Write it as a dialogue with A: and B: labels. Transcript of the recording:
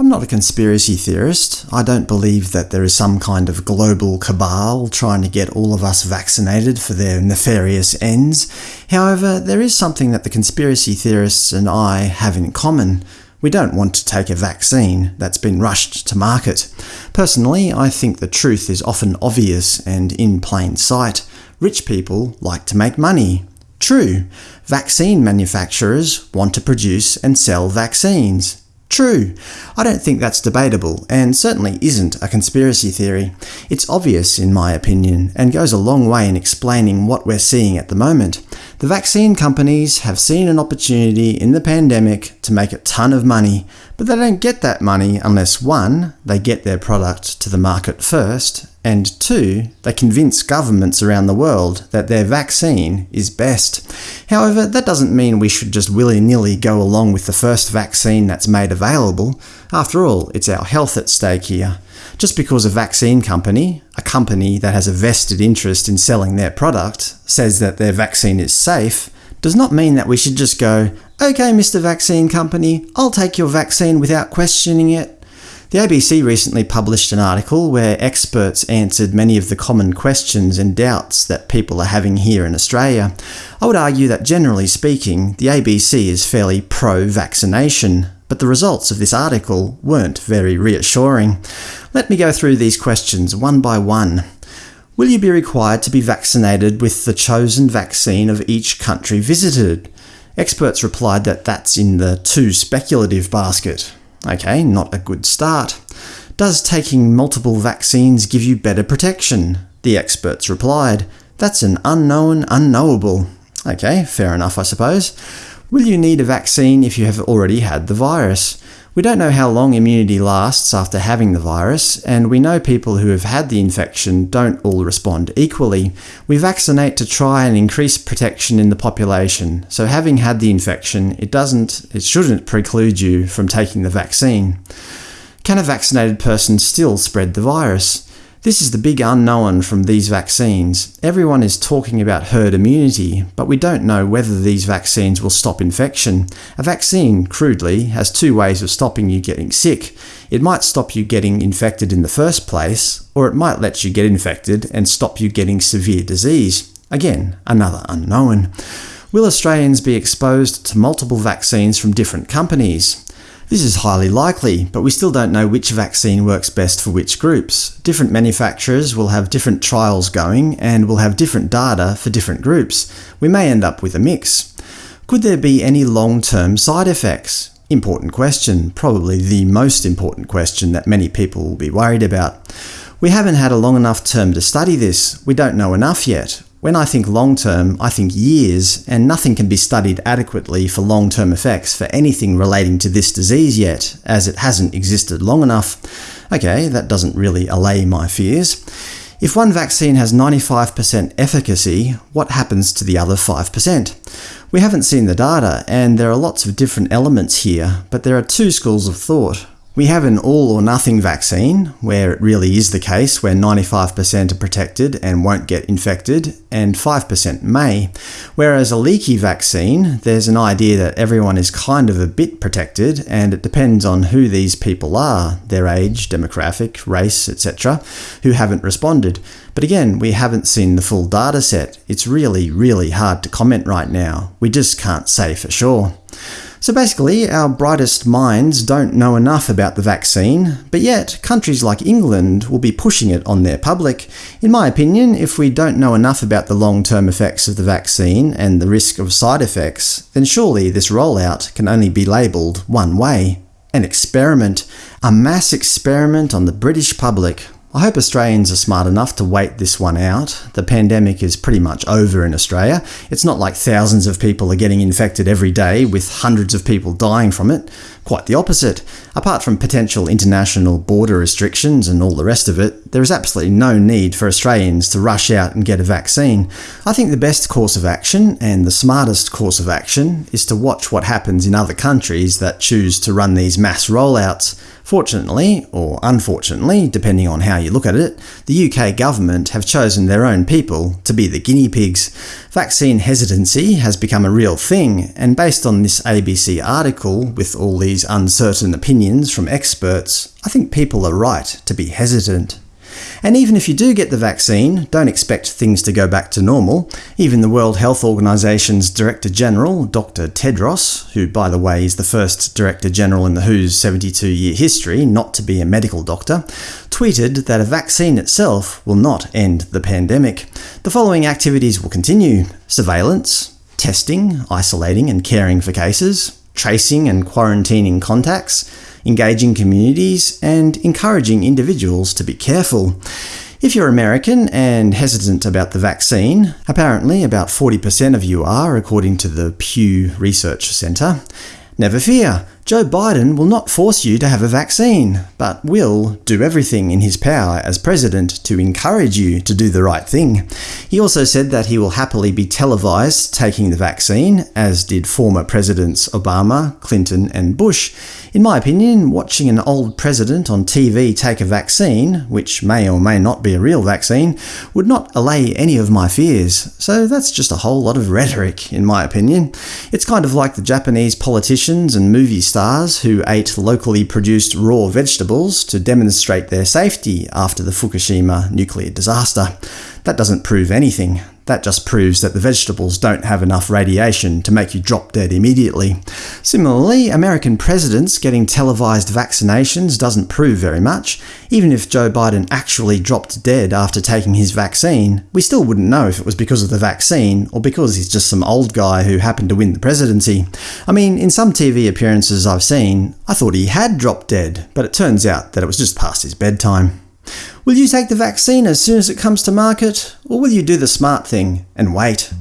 A: I'm not a conspiracy theorist. I don't believe that there is some kind of global cabal trying to get all of us vaccinated for their nefarious ends. However, there is something that the conspiracy theorists and I have in common. We don't want to take a vaccine that's been rushed to market. Personally, I think the truth is often obvious and in plain sight. Rich people like to make money. True. Vaccine manufacturers want to produce and sell vaccines. True. I don't think that's debatable, and certainly isn't a conspiracy theory. It's obvious, in my opinion, and goes a long way in explaining what we're seeing at the moment. The vaccine companies have seen an opportunity in the pandemic to make a ton of money, but they don't get that money unless 1. they get their product to the market first, and 2. they convince governments around the world that their vaccine is best. However, that doesn't mean we should just willy-nilly go along with the first vaccine that's made available. After all, it's our health at stake here. Just because a vaccine company, a company that has a vested interest in selling their product, says that their vaccine is safe, does not mean that we should just go, OK Mr Vaccine Company, I'll take your vaccine without questioning it. The ABC recently published an article where experts answered many of the common questions and doubts that people are having here in Australia. I would argue that generally speaking, the ABC is fairly pro-vaccination, but the results of this article weren't very reassuring. Let me go through these questions one by one. Will you be required to be vaccinated with the chosen vaccine of each country visited? Experts replied that that's in the too speculative basket. Ok, not a good start. Does taking multiple vaccines give you better protection? The experts replied, that's an unknown unknowable. Ok, fair enough I suppose. Will you need a vaccine if you have already had the virus? We don't know how long immunity lasts after having the virus, and we know people who have had the infection don't all respond equally. We vaccinate to try and increase protection in the population, so having had the infection, it doesn't, it shouldn't preclude you from taking the vaccine. Can a vaccinated person still spread the virus? This is the big unknown from these vaccines. Everyone is talking about herd immunity, but we don't know whether these vaccines will stop infection. A vaccine, crudely, has two ways of stopping you getting sick. It might stop you getting infected in the first place, or it might let you get infected and stop you getting severe disease. Again, another unknown. Will Australians be exposed to multiple vaccines from different companies? This is highly likely, but we still don't know which vaccine works best for which groups. Different manufacturers will have different trials going, and will have different data for different groups. We may end up with a mix. Could there be any long-term side effects? Important question, probably the most important question that many people will be worried about. We haven't had a long enough term to study this, we don't know enough yet. When I think long-term, I think years, and nothing can be studied adequately for long-term effects for anything relating to this disease yet, as it hasn't existed long enough. Ok, that doesn't really allay my fears. If one vaccine has 95% efficacy, what happens to the other 5%? We haven't seen the data, and there are lots of different elements here, but there are two schools of thought. We have an all-or-nothing vaccine, where it really is the case where 95% are protected and won't get infected, and 5% may. Whereas a leaky vaccine, there's an idea that everyone is kind of a bit protected, and it depends on who these people are, their age, demographic, race, etc., who haven't responded. But again, we haven't seen the full data set. It's really, really hard to comment right now. We just can't say for sure. So basically, our brightest minds don't know enough about the vaccine, but yet countries like England will be pushing it on their public. In my opinion, if we don't know enough about the long-term effects of the vaccine and the risk of side effects, then surely this rollout can only be labelled one way. An experiment. A mass experiment on the British public. I hope Australians are smart enough to wait this one out. The pandemic is pretty much over in Australia. It's not like thousands of people are getting infected every day, with hundreds of people dying from it. Quite the opposite. Apart from potential international border restrictions and all the rest of it, there is absolutely no need for Australians to rush out and get a vaccine. I think the best course of action, and the smartest course of action, is to watch what happens in other countries that choose to run these mass rollouts. Fortunately, or unfortunately, depending on how you look at it, the UK government have chosen their own people to be the guinea pigs. Vaccine hesitancy has become a real thing, and based on this ABC article, with all these uncertain opinions from experts, I think people are right to be hesitant. And even if you do get the vaccine, don't expect things to go back to normal. Even the World Health Organization's Director General, Dr Tedros, who by the way is the first Director General in the WHO's 72-year history not to be a medical doctor, tweeted that a vaccine itself will not end the pandemic. The following activities will continue. Surveillance, testing, isolating and caring for cases, tracing and quarantining contacts, engaging communities, and encouraging individuals to be careful. If you're American and hesitant about the vaccine, apparently about 40% of you are, according to the Pew Research Center, never fear, Joe Biden will not force you to have a vaccine, but will do everything in his power as president to encourage you to do the right thing. He also said that he will happily be televised taking the vaccine, as did former presidents Obama, Clinton and Bush. In my opinion, watching an old president on TV take a vaccine, which may or may not be a real vaccine, would not allay any of my fears, so that's just a whole lot of rhetoric, in my opinion. It's kind of like the Japanese politicians and movie stars who ate locally produced raw vegetables to demonstrate their safety after the Fukushima nuclear disaster. That doesn't prove anything. That just proves that the vegetables don't have enough radiation to make you drop dead immediately. Similarly, American presidents getting televised vaccinations doesn't prove very much. Even if Joe Biden actually dropped dead after taking his vaccine, we still wouldn't know if it was because of the vaccine or because he's just some old guy who happened to win the presidency. I mean, in some TV appearances I've seen, I thought he had dropped dead, but it turns out that it was just past his bedtime. Will you take the vaccine as soon as it comes to market, or will you do the smart thing and wait?